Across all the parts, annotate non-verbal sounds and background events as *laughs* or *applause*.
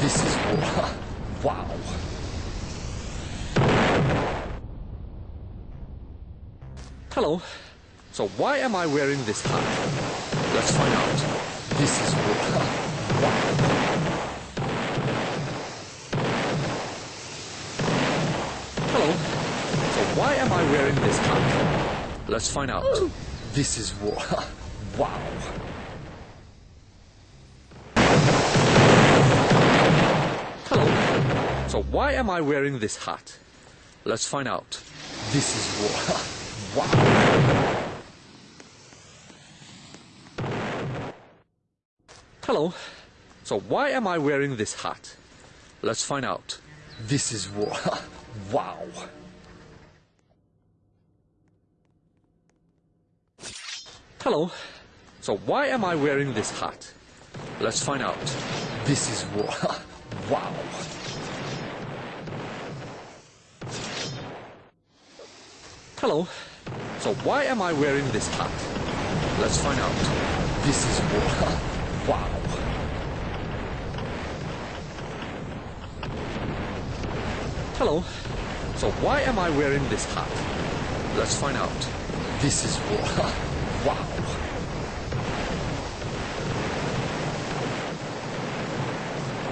This is. Wow. Hello. So why am I wearing this *laughs* hat? Let's find out. This is. Wow. Hello. So why am I wearing this hat? Let's find out. This is war. *laughs* Wow. *gasps* *laughs* Hello. So why am I wearing this hat? Let's find out. This is war. *laughs* *laughs* Wow. Hello. So why am I wearing this hat? Let's find out. This is war. *laughs* Wow. Hello. So why am I wearing this hat? Let's find out. This is war. Wow. Hello. So why am I wearing this hat? Let's find out. This is war. *laughs* Wow. Hello. So why am I wearing this hat? Let's find out. This is war. *laughs* Wow.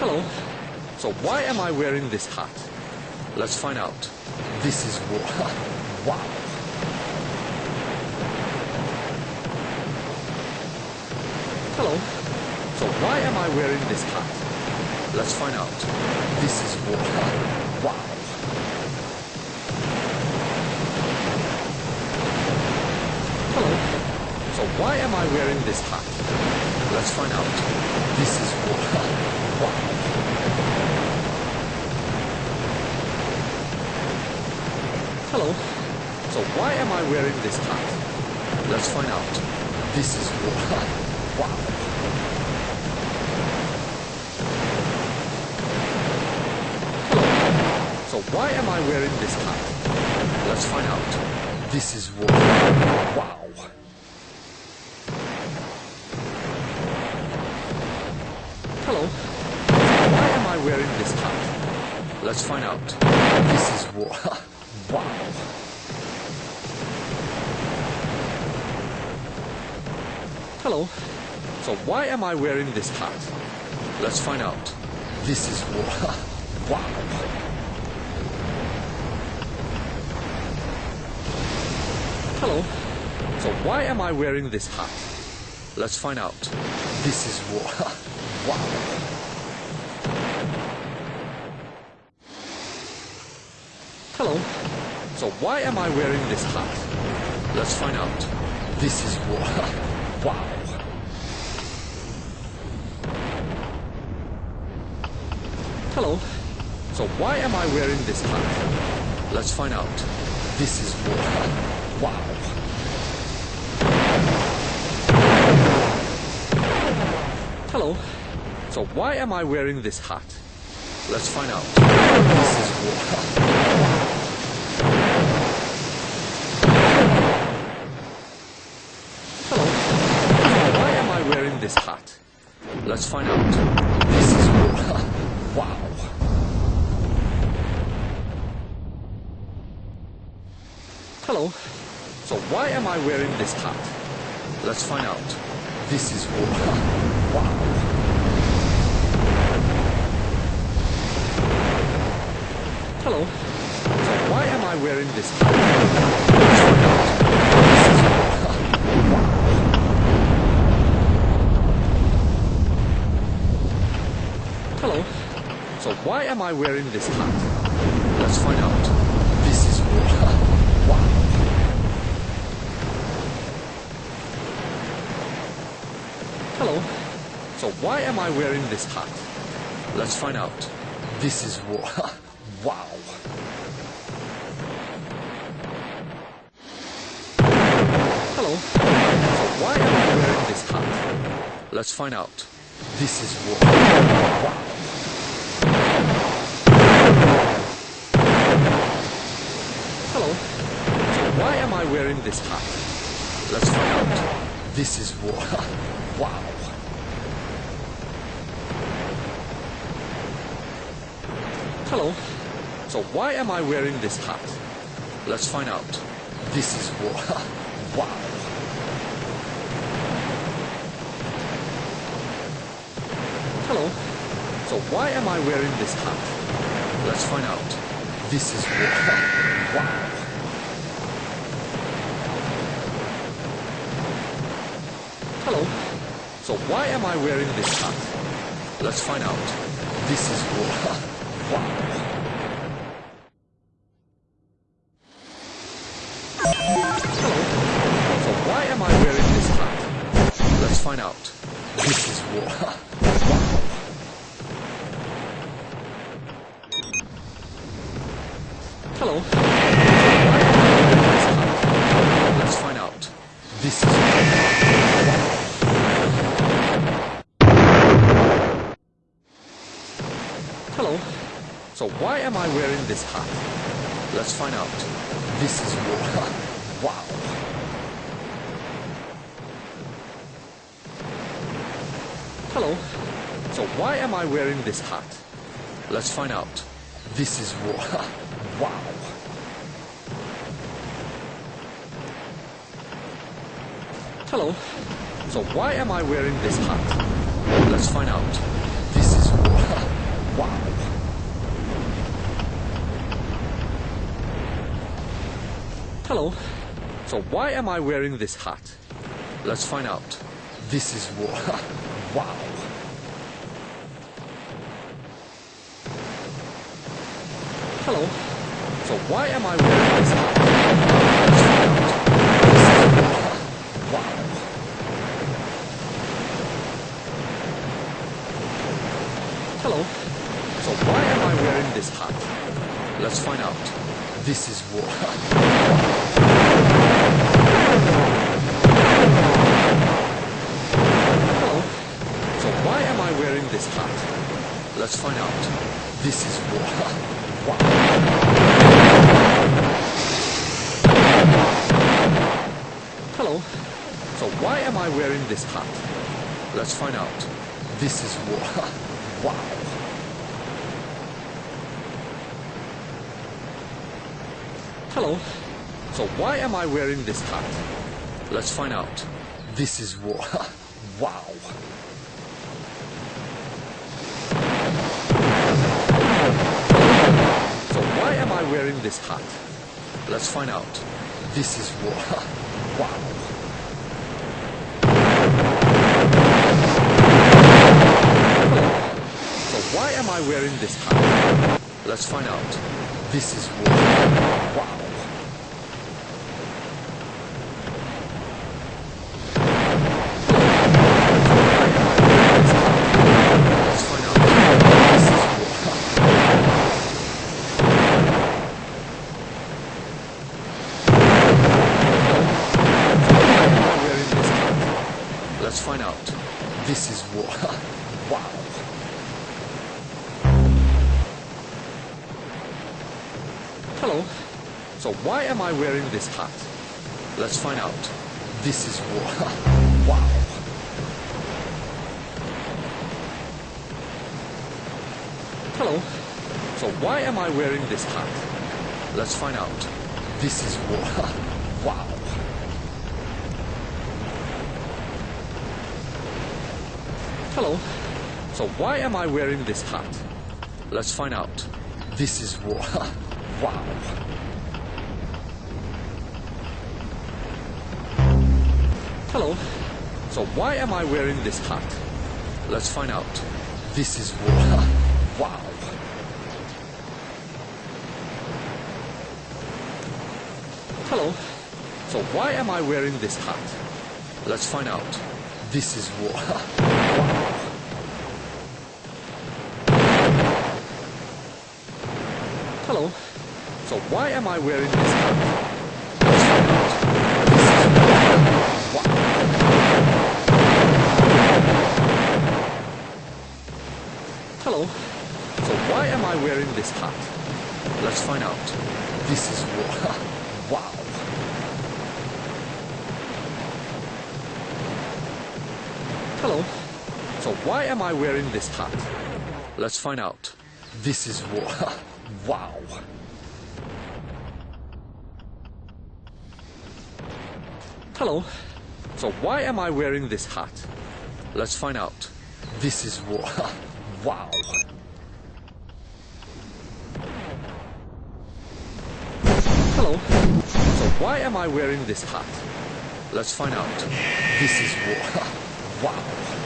Hello. So why am I wearing this hat? Let's find out. This is war. *laughs* Wow. Hello. So why am I wearing this hat? Let's find out. This is war. Wow. Hello. So why am I wearing this hat? Let's find out. This is war. Wow. Hello. So why am I wearing this hat? Let's find out. This is war. *laughs* Wow. So why am I wearing this hat? Let's find out. This is war. Wow. Hello. Why am I wearing this hat? Let's find out. This is war. *laughs* Wow. Hello. So why am I wearing this hat? Let's find out. This is war. *laughs* Wow. Hello. So why am I wearing this hat? Let's find out. This is war. *laughs* Wow. Hello. So why am I wearing this hat? Let's find out. This is war. *laughs* Wow. Hello. So why am I wearing this hat? Let's find out. This is war. Wow. Hello. So why am I wearing this hat? Let's find out. This is war. Hello. So why am I wearing this hat? Let's find out. This is. Wow. Hello. So why am I wearing this hat? Let's find out. This is. Wow. Hello. So why am I wearing this hat? Let's find out. Hello. So why am I wearing this hat? Let's find out. This is war. Wow. Hello. So why am I wearing this hat? Let's find out. This is war. *laughs* Wow. Hello. So why am I wearing this hat? Let's find out. This is war. Wow. Hello. So why am I wearing this hat? Let's find out. This is war. *laughs* Wow. Hello. So why am I wearing this hat? Let's find out. This is what. *laughs* wow. Hello. So why am I wearing this hat? Let's find out. This is what. *laughs* wow. Hello. So why am I wearing this hat? Let's find out. This is *laughs* wow. So why am I wearing this hat? Let's find out. This is what. wow. Hello. So why am I wearing this hat? Let's find out. This is what. *laughs* wow. Hello. So why am I wearing this hat? Let's find out. This is what. *laughs* wow. Hello. So why am I wearing this hat? Let's find out. This is war. wow. Hello. So why am I wearing this *laughs* hat? Let's find out. Wow. Hello. So why am I wearing this hat? Let's find out. This is what. *laughs* *laughs* this hat? Let's find out. This is wow. Hello. So why am I wearing this hat? Let's find out. This is what. *laughs* wow. Hello. So why am I wearing this hat? Let's find out. This is what. *laughs* wow. Why am I wearing this hat? Let's find out. This is what. *laughs* wow. So why am I wearing this hat? Let's find out. This is what. *laughs* wow. Let's find out. This is what. *laughs* wow. Hello. So why am I wearing this hat? Let's find out. This is what. *laughs* wow. Hello. So why am I wearing this hat? Let's find out. This is what. *laughs* wow. Hello. So why am I wearing this hat? Let's find out. This is war. *laughs* wow. Hello. So why am I wearing this hat? Let's find out. This is war. *laughs* wow. Hello. So why am I wearing this hat? Let's find out. This is what. *laughs* Hello. So why am I wearing this. Hello. So why am I wearing this hat? Let's find out. This is *laughs* wow. Hello. So why am I wearing this hat? Let's find out. This is what. *laughs* Wow. Hello. So why am I wearing this hat? Let's find out. This is what. *laughs* Wow. Hello. So why am I wearing this hat? Let's find out. This is what. *laughs* Wow.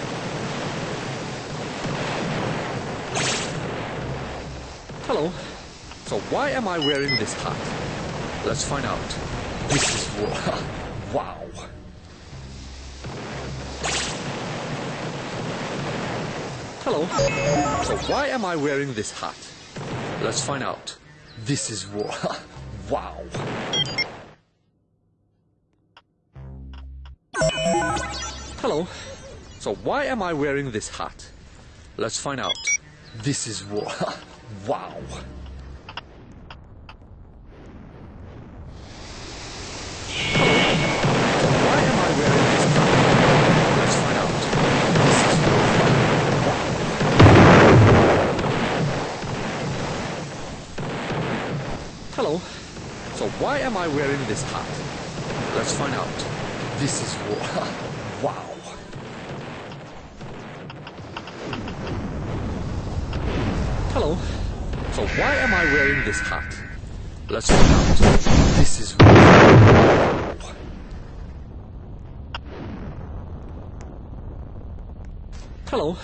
Hello. So why am I wearing this hat? Let's find out. This is. *laughs* Wow. Hello. So why am I wearing this hat? Let's find out. This is. *laughs* Wow. Hello. So why am I wearing this hat? Let's find out. This is what. *laughs* Wow. Hello. So why am I wearing this hat? Let's find out. This is *laughs* what. Hello. Why am I wearing this hat? Let's find out. This is. Hello.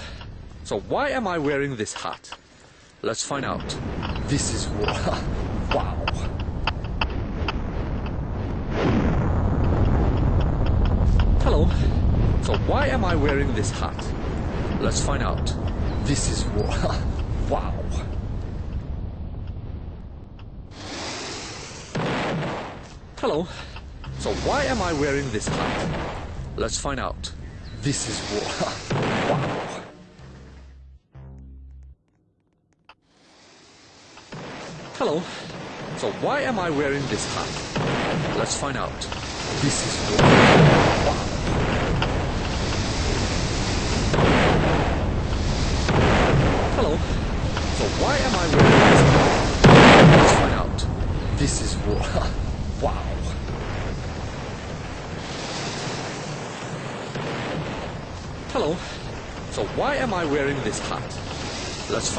So why am I wearing this hat? Let's find out. This is. *laughs* Wow. Hello. So why am I wearing this hat? Let's find out. This is. *laughs* Wow. Hello. So why am I wearing this hat? Let's find out. This is what. Wow. Hello. So why am I wearing this hat? Let's find out. This is war. Wow. *laughs* Hello. So why am I wearing this hat? Let's find out. This is what. *laughs* Wow. Hello. So why am I wearing this hat? Let's find